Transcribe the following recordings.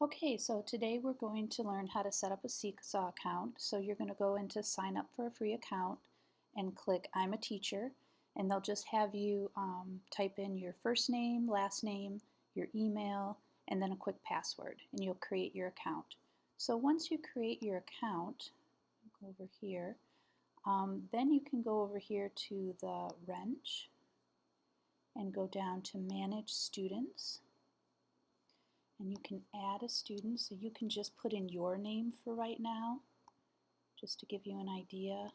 Okay, so today we're going to learn how to set up a Seesaw account. So you're going to go into sign up for a free account and click I'm a teacher and they'll just have you um, type in your first name, last name, your email, and then a quick password and you'll create your account. So once you create your account, go over here, um, then you can go over here to the wrench and go down to manage students and you can add a student so you can just put in your name for right now just to give you an idea.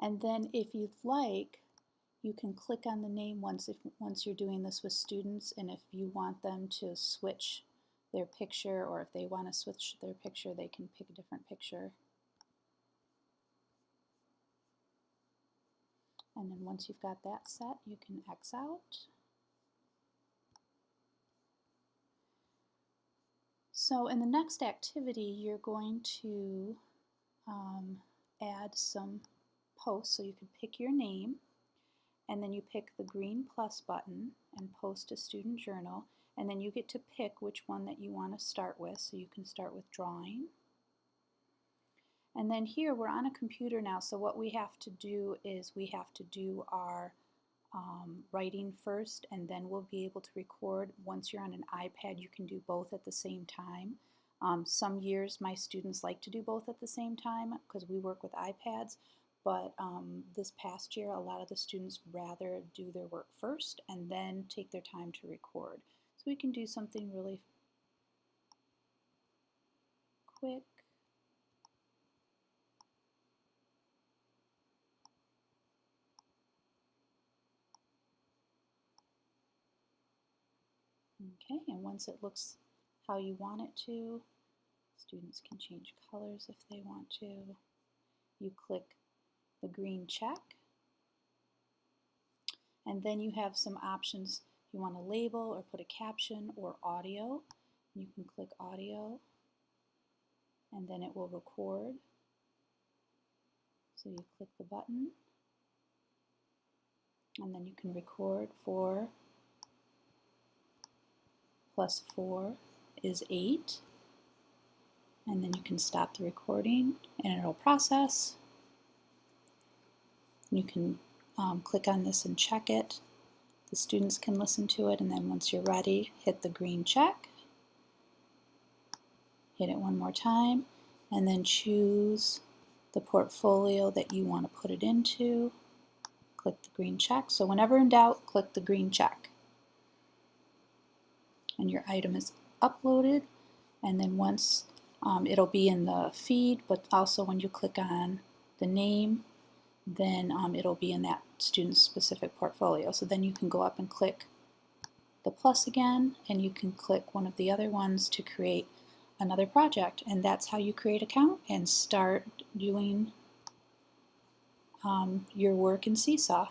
And then if you'd like you can click on the name once if once you're doing this with students and if you want them to switch their picture or if they want to switch their picture they can pick a different picture And then once you've got that set, you can X out. So in the next activity, you're going to um, add some posts. So you can pick your name, and then you pick the green plus button and post a student journal, and then you get to pick which one that you want to start with. So you can start with drawing. And then here we're on a computer now, so what we have to do is we have to do our um, writing first and then we'll be able to record. Once you're on an iPad, you can do both at the same time. Um, some years my students like to do both at the same time because we work with iPads, but um, this past year a lot of the students rather do their work first and then take their time to record. So we can do something really quick. Okay, and once it looks how you want it to, students can change colors if they want to. You click the green check, and then you have some options. You want to label or put a caption or audio. You can click audio, and then it will record. So you click the button, and then you can record for plus 4 is 8. And then you can stop the recording and it'll process. You can um, click on this and check it. The students can listen to it and then once you're ready, hit the green check. Hit it one more time and then choose the portfolio that you want to put it into. Click the green check. So whenever in doubt, click the green check and your item is uploaded. And then once um, it'll be in the feed but also when you click on the name then um, it'll be in that student specific portfolio. So then you can go up and click the plus again and you can click one of the other ones to create another project. And that's how you create account and start doing um, your work in Seesaw.